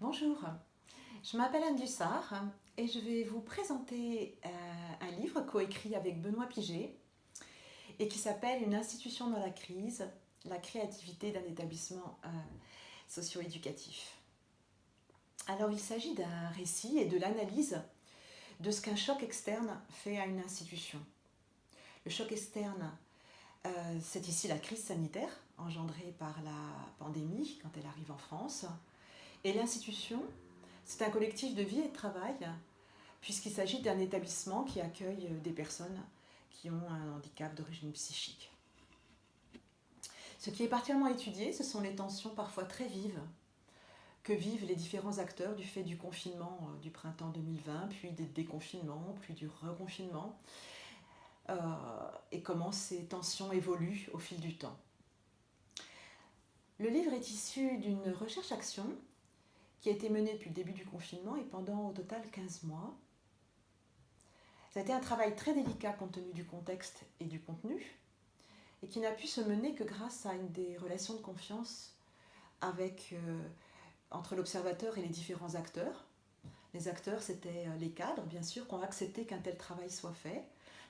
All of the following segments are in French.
Bonjour, je m'appelle Anne Dussard et je vais vous présenter euh, un livre coécrit avec Benoît Piget et qui s'appelle Une institution dans la crise, la créativité d'un établissement euh, socio-éducatif. Alors il s'agit d'un récit et de l'analyse de ce qu'un choc externe fait à une institution. Le choc externe, euh, c'est ici la crise sanitaire engendrée par la pandémie quand elle arrive en France. Et l'institution, c'est un collectif de vie et de travail, puisqu'il s'agit d'un établissement qui accueille des personnes qui ont un handicap d'origine psychique. Ce qui est particulièrement étudié, ce sont les tensions parfois très vives que vivent les différents acteurs du fait du confinement euh, du printemps 2020, puis des déconfinements, puis du reconfinement, euh, et comment ces tensions évoluent au fil du temps. Le livre est issu d'une recherche-action qui a été menée depuis le début du confinement et pendant au total 15 mois. Ça a été un travail très délicat compte tenu du contexte et du contenu, et qui n'a pu se mener que grâce à une des relations de confiance euh, entre l'observateur et les différents acteurs. Les acteurs, c'était euh, les cadres, bien sûr, qui ont accepté qu'un tel travail soit fait,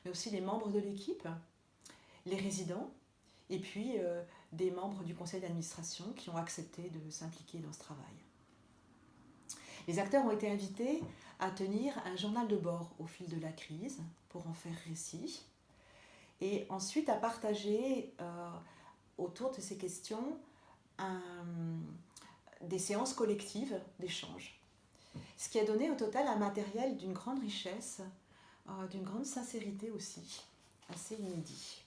mais aussi les membres de l'équipe, les résidents, et puis euh, des membres du conseil d'administration qui ont accepté de s'impliquer dans ce travail. Les acteurs ont été invités à tenir un journal de bord au fil de la crise pour en faire récit et ensuite à partager euh, autour de ces questions des séances collectives d'échange. Ce qui a donné au total un matériel d'une grande richesse, euh, d'une grande sincérité aussi, assez inédit.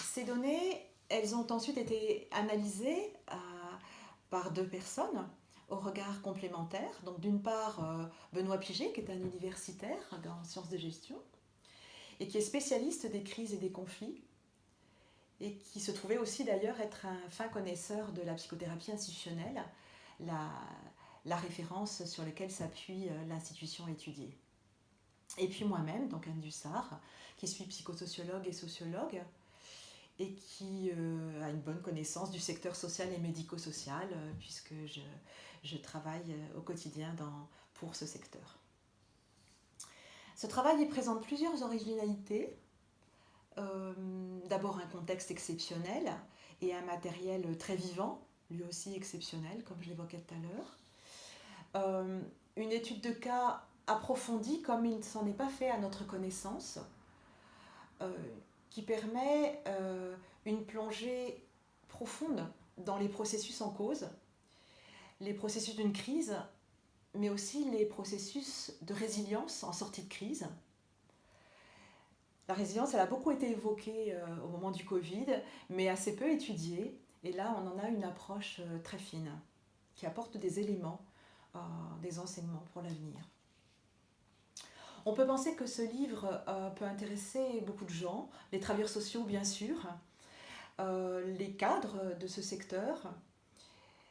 Ces données, elles ont ensuite été analysées euh, par deux personnes, au regard complémentaire. Donc d'une part, euh, Benoît Piget, qui est un universitaire en sciences de gestion, et qui est spécialiste des crises et des conflits, et qui se trouvait aussi d'ailleurs être un fin connaisseur de la psychothérapie institutionnelle, la, référence sur laquelle s'appuie euh, l'institution étudiée. Et puis moi-même, donc Anne Dussard, qui suis psychosociologue et sociologue, et qui euh, a une bonne connaissance du secteur social et médico-social, puisque je, travaille euh, au quotidien pour ce secteur. Ce travail présente plusieurs originalités. Euh, d'abord un contexte exceptionnel et un matériel très vivant, lui aussi exceptionnel, comme je l'évoquais tout à l'heure. Euh, une étude de cas approfondie, comme il ne s'en est pas fait à notre connaissance, qui permet une plongée profonde dans les processus en cause les processus d'une crise, mais aussi les processus de résilience en sortie de crise. La résilience, elle a beaucoup été évoquée euh, au moment du Covid, mais assez peu étudiée. Et là, on en a une approche euh, très fine, qui apporte des éléments, euh, des enseignements pour l'avenir. On peut penser que ce livre peut intéresser beaucoup de gens, les travailleurs sociaux bien sûr, les cadres de ce secteur,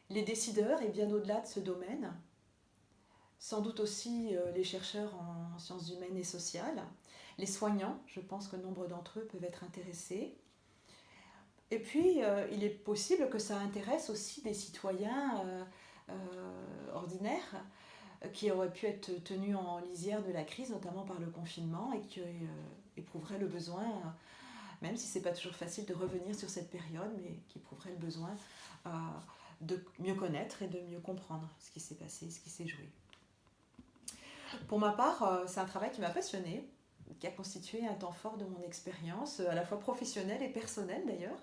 les décideurs et bien au-delà de ce domaine, sans doute aussi euh, les chercheurs en sciences humaines et sociales, les soignants, je pense que nombre d'entre eux peuvent être intéressés. Et puis, euh, il est possible que ça intéresse aussi des citoyens euh, ordinaires qui auraient pu être tenus en lisière de la crise, notamment par le confinement, et qui éprouveraient le besoin, même si ce n'est pas toujours facile de revenir sur cette période, mais qui éprouveraient le besoin de mieux connaître et de mieux comprendre ce qui s'est passé, ce qui s'est joué. Pour ma part, euh, c'est un travail qui m'a passionné, qui a constitué un temps fort de mon expérience, à la fois professionnelle et personnelle d'ailleurs,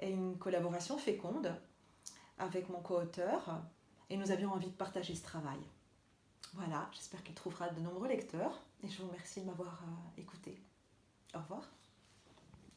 et une collaboration féconde avec mon co-auteur, et nous avions envie de partager ce travail. Voilà, j'espère qu'il trouvera de nombreux lecteurs, et je vous remercie de m'avoir euh, écouté. Au revoir.